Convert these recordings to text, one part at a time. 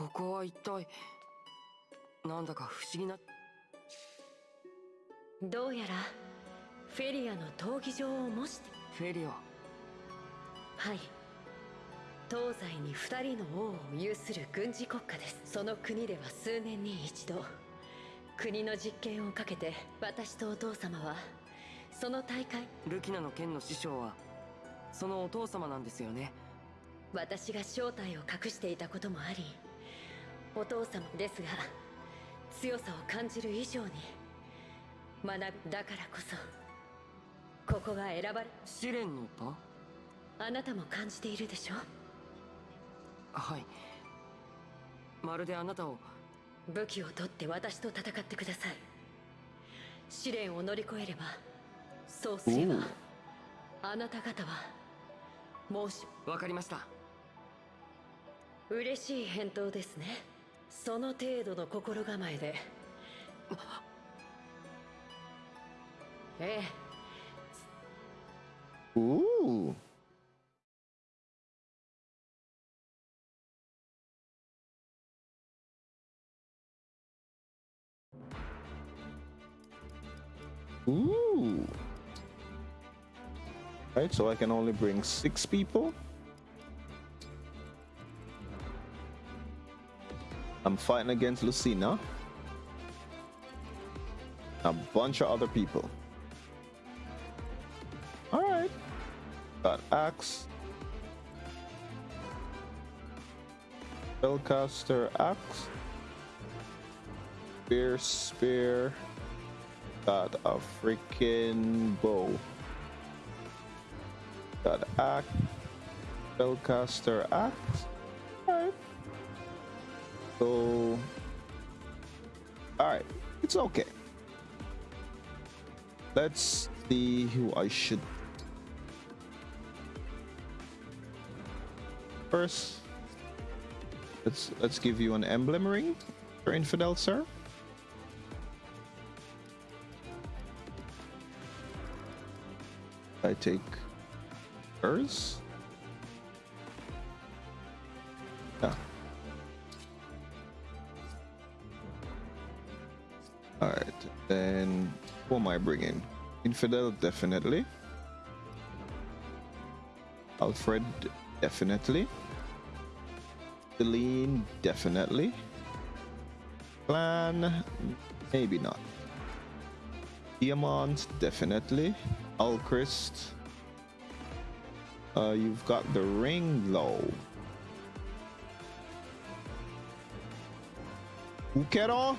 ここは一体なんだか不思議などうやらフェリアの闘技場を模して。フェリア？はい。東西に二人の王を有する軍事国家です。その国では数年に一度国の実験をかけて私とお父様はその大会ルキナの剣の師匠はそのお父様なんですよね。私が正体を隠していたこともありお父様ですが強さを感じる以上に学びだからこそここが選ばれ試練の場？あなたも感じているでしょ？はい。まるであなたを。武器を取って私と戦ってください。試練を乗り越えればそうすればあなた方は申しわかりました。嬉しい返答ですねその程度の心構えでええ Ooh. Ooh. Right, so I can only bring six people. I'm fighting against Lucina. A bunch of other people. Alright. Got axe. Spellcaster axe. Spear, spear. Got a freaking bow. Got axe. Spellcaster axe. So. Alright. It's okay. Let's see who I should first let's let's give you an emblem ring for infidel sir i take hers then who am i bringing infidel definitely alfred definitely Celine, definitely. Clanne, maybe not. Diamant, definitely. Alcryst. Uh, you've got the ring though. Ukero?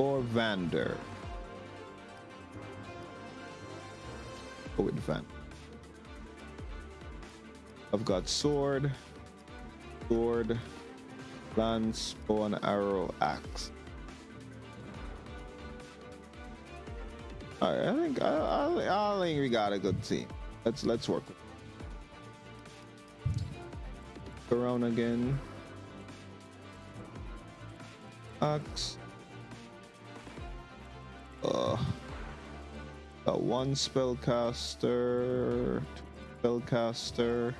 Or Vander? Go with Vander. I've got sword, sword, lance, bow and arrow, axe. All right, I think I, I, I think we got a good team. Let's let's work. Around again. Axe. Uh, got one spellcaster, two spellcaster.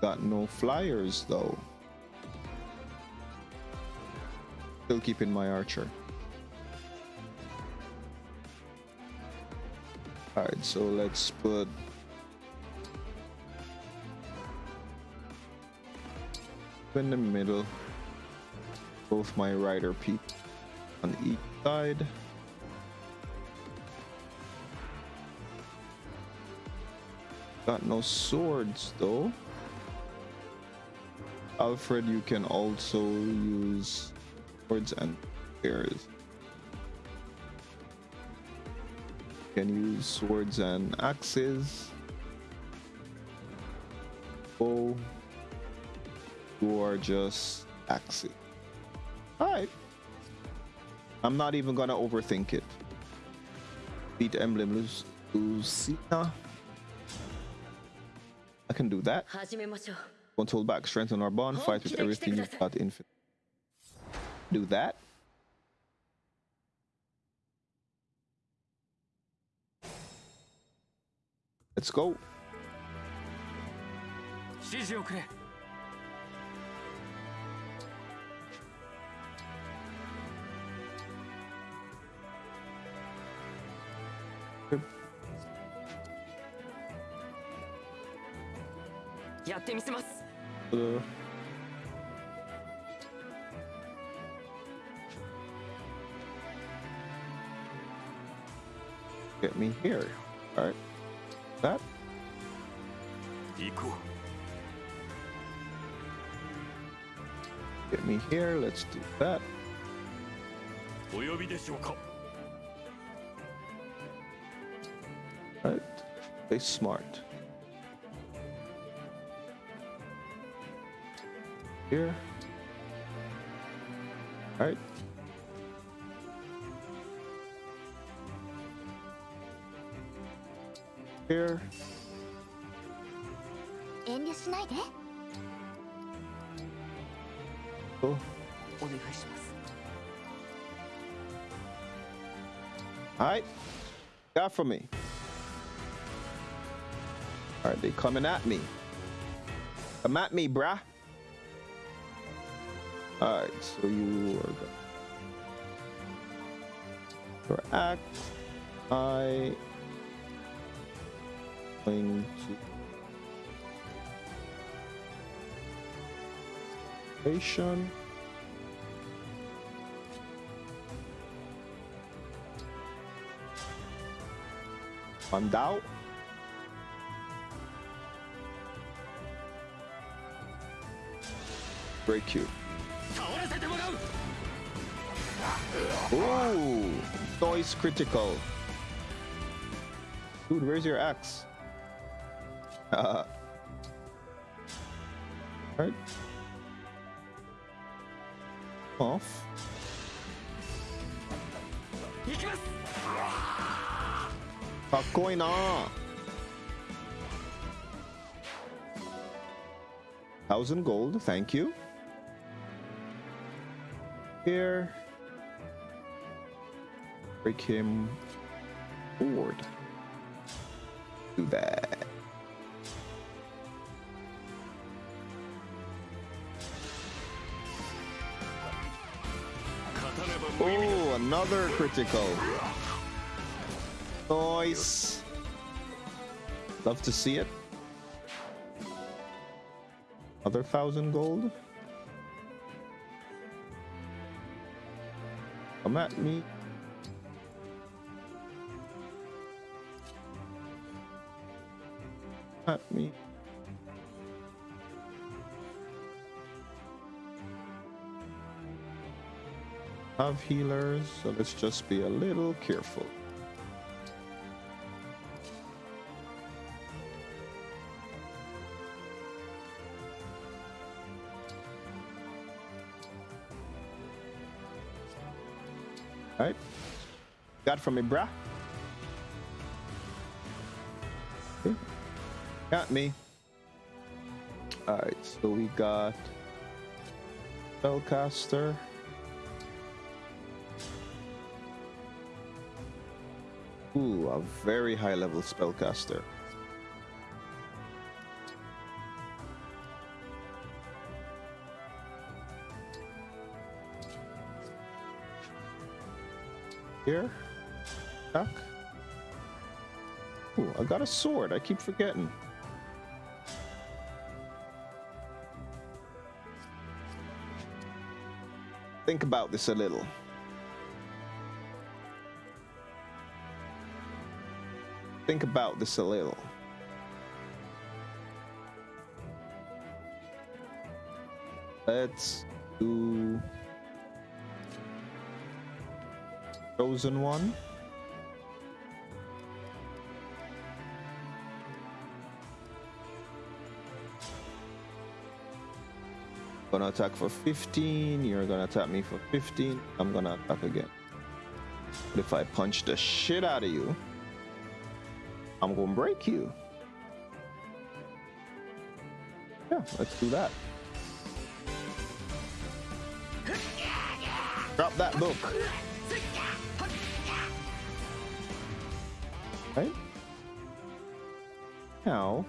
got no flyers though. Still keeping my archer. Alright, so let's put in the middle both my rider people on each side. Got no swords though. Alfred, you can also use swords and spears. You can use swords and axes. Oh, you are just axes. Alright. I'm not even gonna overthink it. Beat Emblem Lucina. I can do that. Control back, strengthen our bond, fight with everything you've got infinite. Do that. Let's go. やってみせます Uh, get me here. All right. That. 行こ Get me here. Let's do that. うお呼びでしょうか Right? Stay smart. Here. All right. Here. Cool. All right. Got for me. Right, they coming at me. Come at me, bruh. All right, so you are go- your act. I going to. Find out. break you. Ooh! Noise critical. Dude, where's your axe? Uh, right. Off. Thousand gold, thank you. Here. Break him forward. Do that. Oh, another critical. Nice. Love to see it. Other thousand gold. Come at me. At me. Have healers, so let's just be a little careful. Alright. Got from me, bruh. Okay. Got me. Alright, so we got Spellcaster. Ooh, a very high level spellcaster. Here. Duck. Ooh, I got a sword. I keep forgetting. Think about this a little. Think about this a little. Let's do Chosen one. Gonna attack for 15. You're gonna attack me for 15. I'm gonna attack again. But if I punch the shit out of you, I'm gonna break you. Yeah, let's do that. Drop that book. Right? How?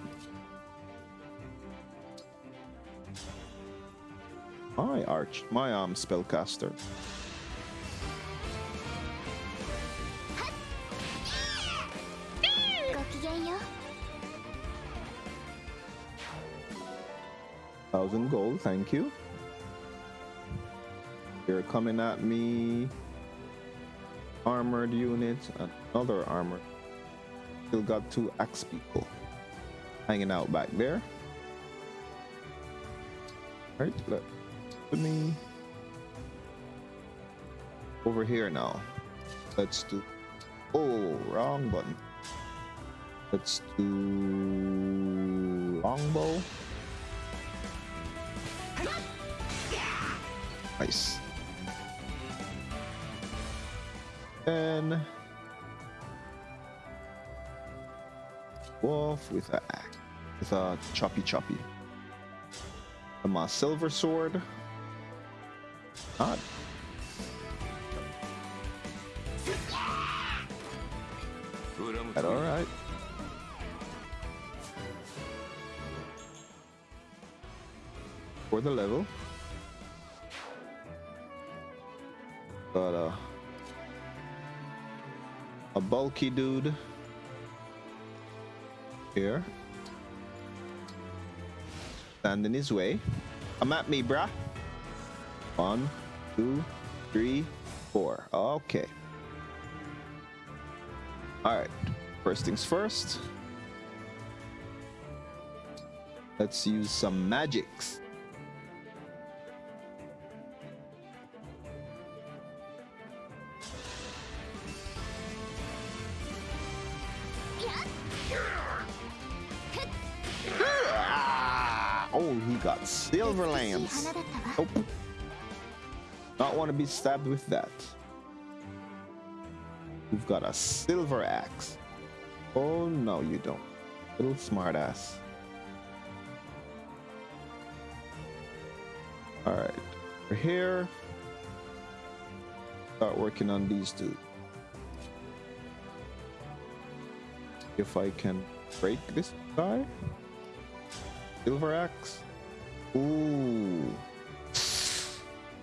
My arch, my arm spellcaster. Thousand gold, thank you. You're coming at me. Armored units, another armored Still got two axe people hanging out back there. Right, look. Put me over here now. Let's do. Oh, wrong button. Let's do longbow. Nice. Then wolf with a axe, with a choppy choppy. And my silver sword. Not. That all right. For the level. But a a bulky dude here. Stand in his way. Come at me, bruh. One, two, three, four. Okay. Alright. First things first. Let's use some magics. He got Silver Lance. Nope. Not want to be stabbed with that. You've got a Silver Axe. Oh, no, you don't. Little smartass. Alright. We're here. Start working on these two. If I can break this guy. Silver axe. Ooh.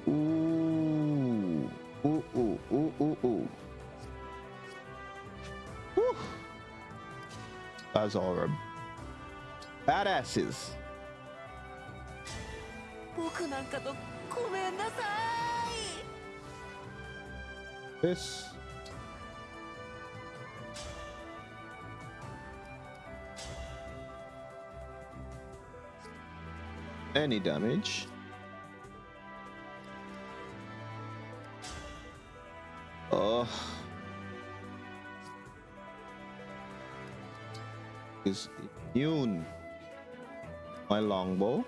Ooh. Ooh, ooh, ooh, ooh, ooh. Whew. Guys are badasses. 僕なんかとごめんなさい This. Any damage. Oh. Is immune. My longbow.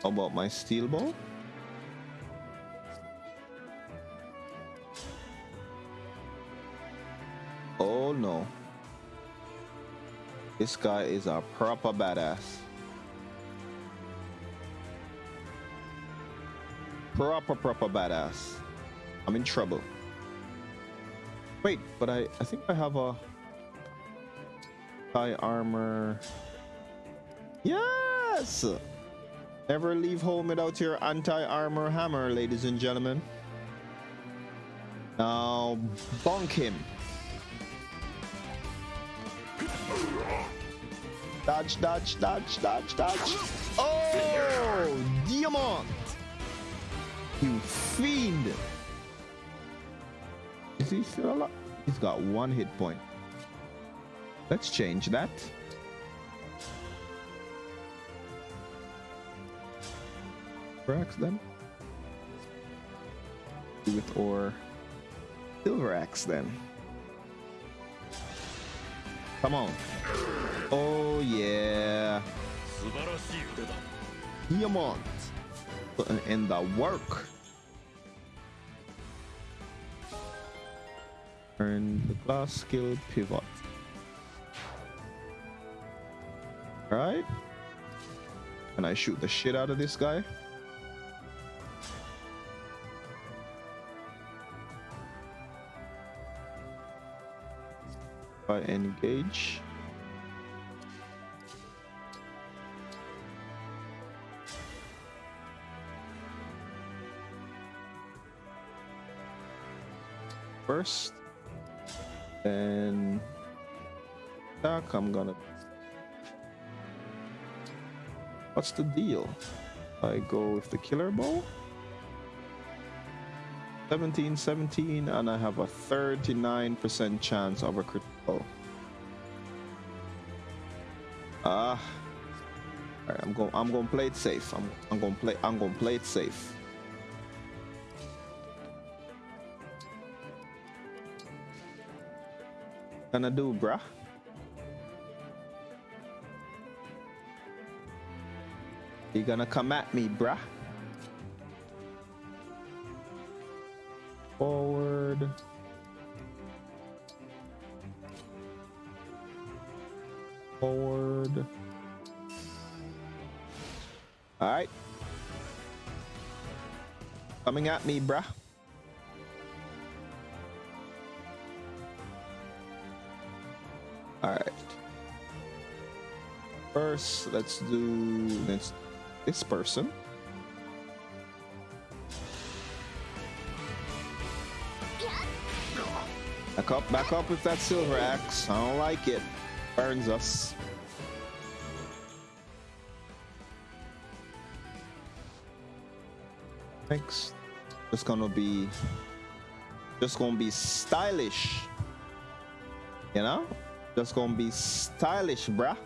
How about my steel bow? Oh no. This guy is a proper badass. Proper, proper badass. I'm in trouble. Wait, but I, I think I have a high armor. Yes! Never leave home without your anti-armor hammer, ladies and gentlemen. Now, bonk him. Dodge, dodge, dodge, dodge, dodge. Oh, Diamant! You fiend! Is he still alive? He's got one hit point. Let's change that. Axe then. With or silver axe then. Come on. Oh yeah. 素晴 Putting in the work. Turn the glass skill pivot. Alright. Can I shoot the shit out of this guy? I engage. First. Then attack, I'm gonna. What's the deal? I go with the killer bow. 17, 17, and I have a 39% chance of a critical. Ah. Alright, I'm going I'm gonna play it safe. I'm I'm gonna play I'm gonna play it safe. Gonna do, bruh. You gonna come at me, bruh? Forward. Forward. All right. Coming at me, bruh. Let's do this, this person. Back up, back up with that silver axe. I don't like it. Burns us. Next, just gonna be, just gonna be stylish. You know, just gonna be stylish, bruh.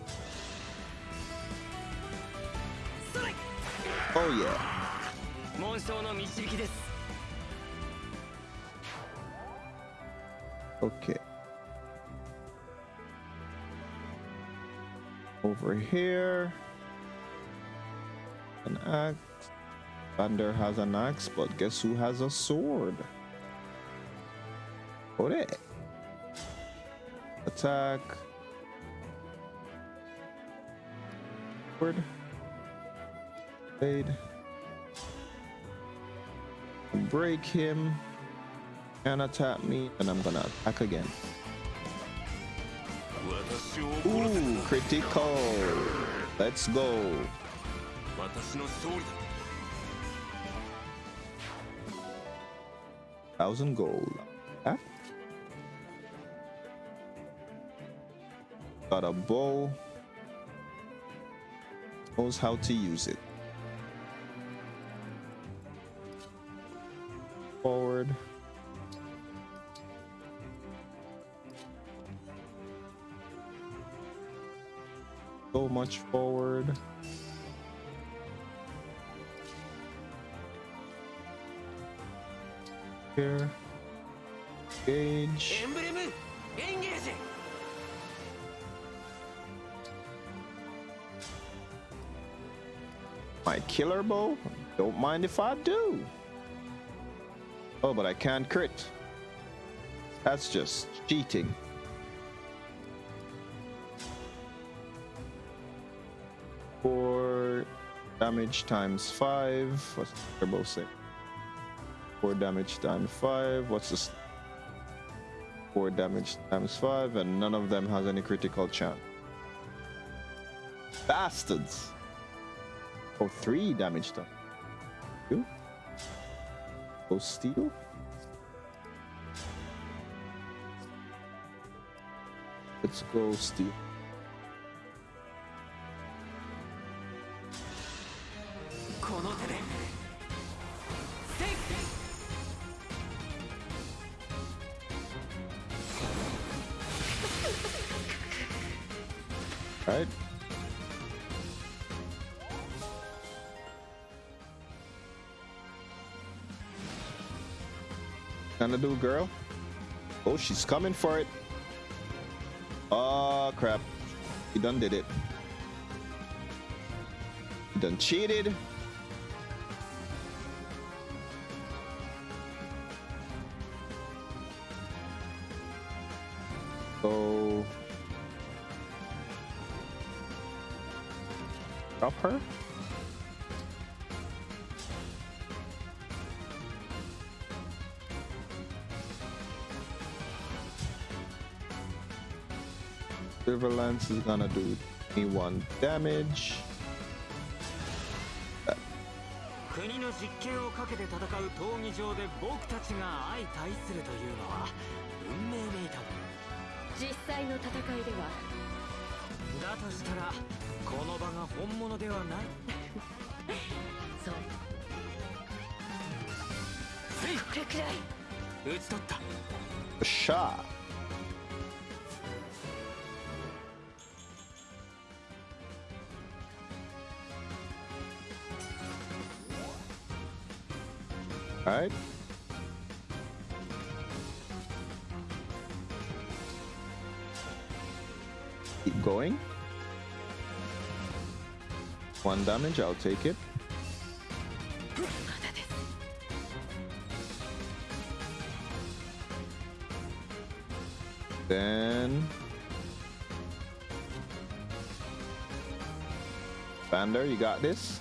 Oh yeah. 紋章の導きです Okay. Over here. An axe. Thunder has an axe, but guess who has a sword? Oh, there. Attack. Sword. Break him. and attack me, and I'm gonna attack again. Ooh, critical. Let's go. Thousand gold. Huh? Got a bow. Knows how to use it. So much forward. Here. Gauge. My killer bow? Don't mind if I do. Oh, but I can't crit. That's just cheating. Four damage times five. What's the bow say? Four damage times five. What's this? Four damage times five, and none of them has any critical chance. Bastards! Oh, three damage done. Two. Steel. Let's go steel. Gonna do, girl? Oh, she's coming for it. Oh, crap. He done did it. He done cheated. So drop her. Silver Lance is gonna do me one damage. ク国の実権をかけて戦う闘技場で僕たちが相対するというのは運命めいたも実際の戦いでは。のだとしたらこの場が本物ではない。そう。せい。これくらい。打ち取った。A shot. All Keep going. One damage, I'll take it. Then... Vander, you got this?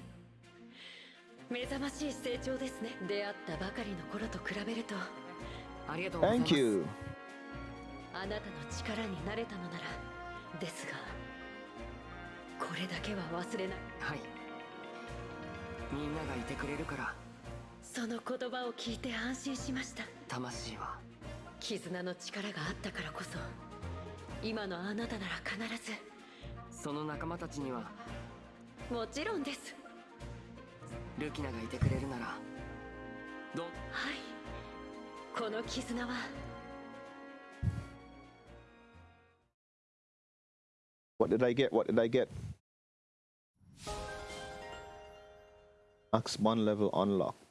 目覚ましい成長ですね。出会ったばかりの頃と比べると。ありがとうございます。Thank you. あなたの力になれたのなら。ですがこれだけは忘れない。はい。みんながいてくれるから。その言葉を聞いて安心しました。魂は。絆の力があったからこそ今のあなたなら必ず。その仲間たちには。もちろんですルキナがいてくれるならどはいこの絆は What did I get? What did I get? Max one level unlocked.